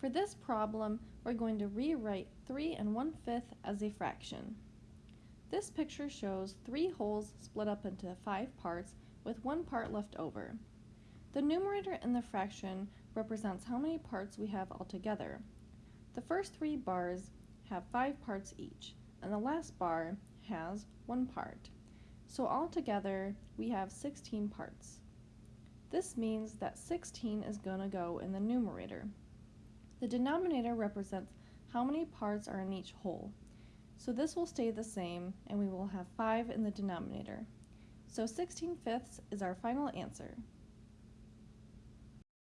For this problem, we're going to rewrite 3 and 1 fifth as a fraction. This picture shows three wholes split up into five parts with one part left over. The numerator in the fraction represents how many parts we have altogether. The first three bars have five parts each, and the last bar has one part. So altogether, we have 16 parts. This means that 16 is going to go in the numerator. The denominator represents how many parts are in each whole. So this will stay the same, and we will have 5 in the denominator. So 16 fifths is our final answer.